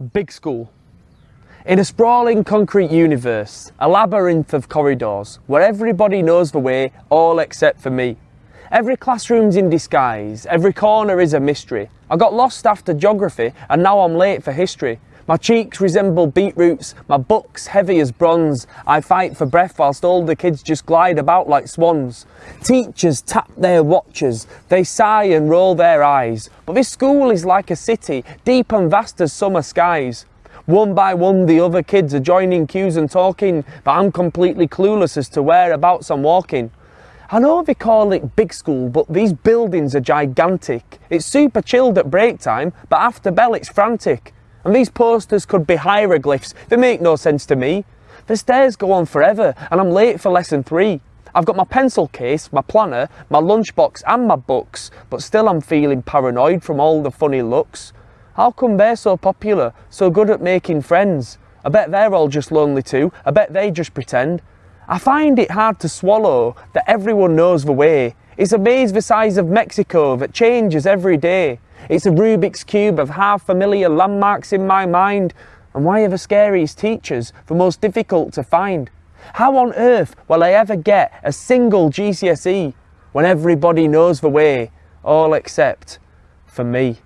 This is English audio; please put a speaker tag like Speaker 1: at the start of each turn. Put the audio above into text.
Speaker 1: Big school. In a sprawling concrete universe, a labyrinth of corridors, where everybody knows the way, all except for me. Every classroom's in disguise, every corner is a mystery. I got lost after geography and now I'm late for history. My cheeks resemble beetroots, my book's heavy as bronze. I fight for breath whilst all the kids just glide about like swans. Teachers tap their watches, they sigh and roll their eyes. But this school is like a city, deep and vast as summer skies. One by one the other kids are joining queues and talking, but I'm completely clueless as to whereabouts I'm walking. I know they call it big school, but these buildings are gigantic. It's super chilled at break time, but after bell it's frantic. And these posters could be hieroglyphs, they make no sense to me. The stairs go on forever, and I'm late for lesson three. I've got my pencil case, my planner, my lunchbox and my books, but still I'm feeling paranoid from all the funny looks. How come they're so popular, so good at making friends? I bet they're all just lonely too, I bet they just pretend. I find it hard to swallow that everyone knows the way. It's a maze the size of Mexico that changes every day. It's a Rubik's Cube of half familiar landmarks in my mind. And why are the scariest teachers the most difficult to find? How on earth will I ever get a single GCSE when everybody knows the way, all except for me?